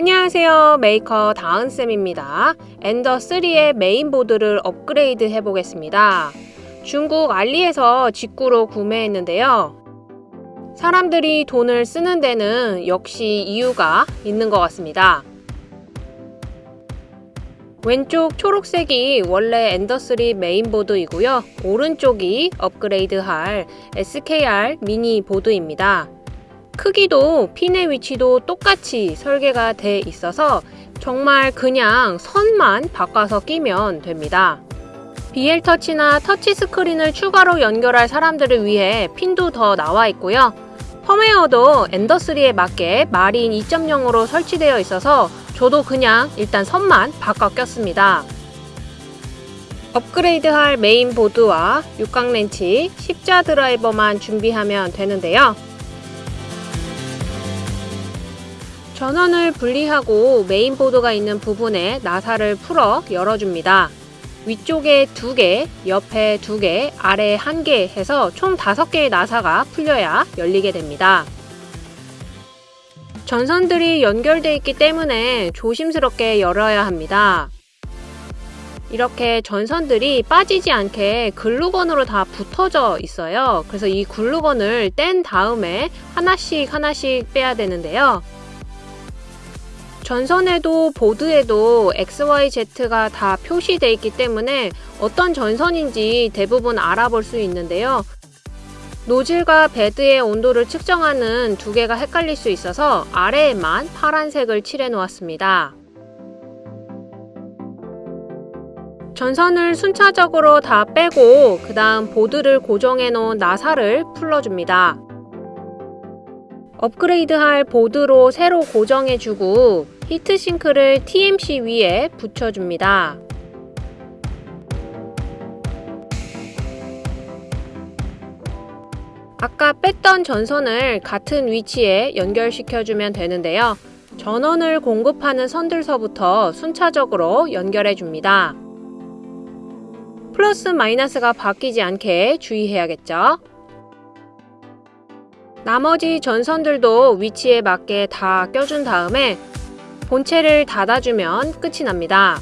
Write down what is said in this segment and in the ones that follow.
안녕하세요. 메이커 다은쌤입니다. 엔더3의 메인보드를 업그레이드 해보겠습니다. 중국 알리에서 직구로 구매했는데요. 사람들이 돈을 쓰는 데는 역시 이유가 있는 것 같습니다. 왼쪽 초록색이 원래 엔더3 메인보드이고요. 오른쪽이 업그레이드할 SKR 미니 보드입니다 크기도 핀의 위치도 똑같이 설계가 돼 있어서 정말 그냥 선만 바꿔서 끼면 됩니다. BL 터치나 터치 스크린을 추가로 연결할 사람들을 위해 핀도 더 나와 있고요. 펌웨어도 엔더3에 맞게 Marlin 2.0으로 설치되어 있어서 저도 그냥 일단 선만 바꿔 꼈습니다. 업그레이드할 메인 보드와 육각 렌치, 십자 드라이버만 준비하면 되는데요. 전원을 분리하고 메인보드가 있는 부분에 나사를 풀어 열어줍니다. 위쪽에 2개, 옆에 2개, 아래 1개 해서 총 5개의 나사가 풀려야 열리게 됩니다. 전선들이 연결되어 있기 때문에 조심스럽게 열어야 합니다. 이렇게 전선들이 빠지지 않게 글루건으로 다 붙어져 있어요. 그래서 이 글루건을 뗀 다음에 하나씩 하나씩 빼야 되는데요. 전선에도 보드에도 XYZ가 다 표시되어 있기 때문에 어떤 전선인지 대부분 알아볼 수 있는데요. 노즐과 베드의 온도를 측정하는 두 개가 헷갈릴 수 있어서 아래에만 파란색을 칠해 놓았습니다. 전선을 순차적으로 다 빼고 그 다음 보드를 고정해 놓은 나사를 풀러줍니다. 업그레이드할 보드로 새로 고정해주고 히트싱크를 TMC 위에 붙여줍니다. 아까 뺐던 전선을 같은 위치에 연결시켜주면 되는데요. 전원을 공급하는 선들서부터 순차적으로 연결해줍니다. 플러스 마이너스가 바뀌지 않게 주의해야겠죠. 나머지 전선들도 위치에 맞게 다 껴준 다음에 본체를 닫아주면 끝이 납니다.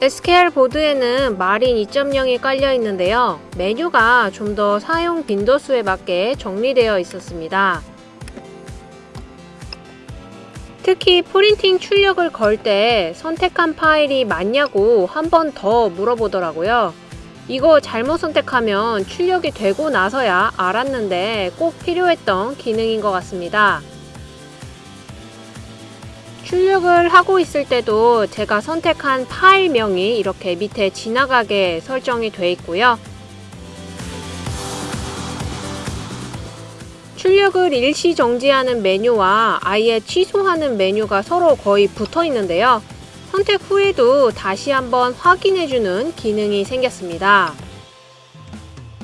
SKR 보드에는 마린 2.0이 깔려 있는데요. 메뉴가 좀 더 사용 빈도수에 맞게 정리되어 있었습니다. 특히 프린팅 출력을 걸 때 선택한 파일이 맞냐고 한 번 더 물어보더라고요. 이거 잘못 선택하면 출력이 되고 나서야 알았는데 꼭 필요했던 기능인 것 같습니다. 출력을 하고 있을 때도 제가 선택한 파일명이 이렇게 밑에 지나가게 설정이 되어 있고요. 출력을 일시 정지하는 메뉴와 아예 취소하는 메뉴가 서로 거의 붙어 있는데요. 선택 후에도 다시 한번 확인해주는 기능이 생겼습니다.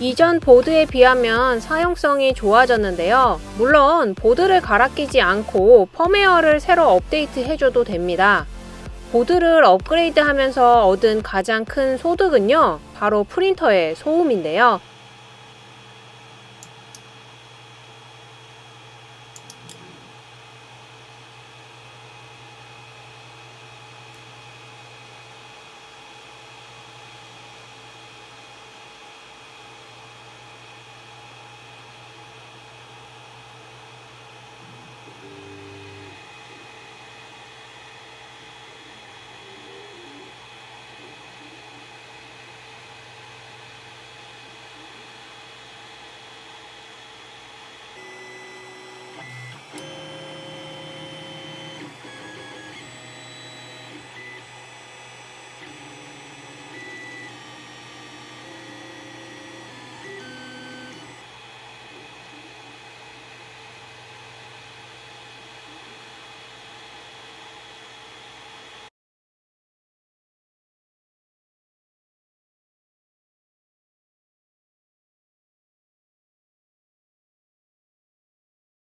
이전 보드에 비하면 사용성이 좋아졌는데요. 물론 보드를 갈아 끼지 않고 펌웨어를 새로 업데이트 해줘도 됩니다. 보드를 업그레이드 하면서 얻은 가장 큰 소득은요. 바로 프린터의 소음인데요.